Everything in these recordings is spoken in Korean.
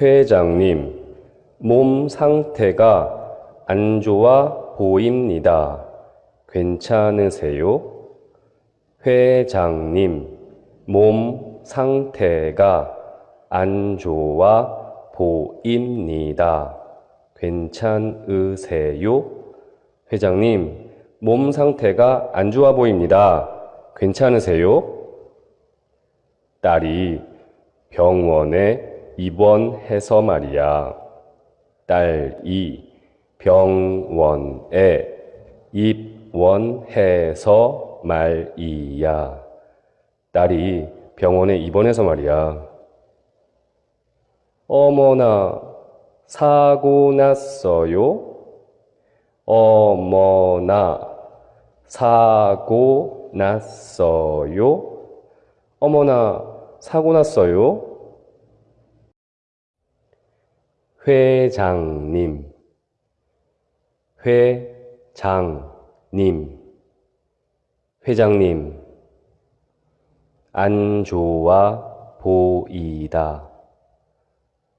회장님, 몸 상태가 안 좋아 보입니다. 괜찮으세요? 회장님, 몸 상태가 안 좋아 보입니다. 괜찮으세요? 회장님, 몸 상태가 안 좋아 보입니다. 괜찮으세요? 딸이 병원에 입원해서 말이야. 딸 이 병원에 입원해서 말이야. 딸이 병원에 입원해서 말이야. 어머나, 사고 났어요? 어머나, 사고 났어요? 어머나, 사고 났어요? 회장님, 회장님, 회장님, 안 좋아 보이다.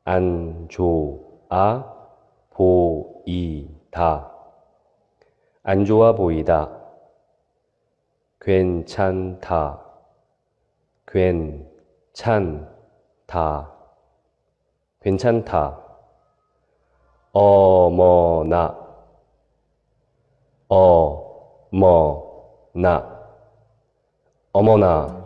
안 좋아 보이다. 안 좋아 보이다. 괜찮다. 괜찮다. 괜찮다. 어머나. 어머나. 어머나.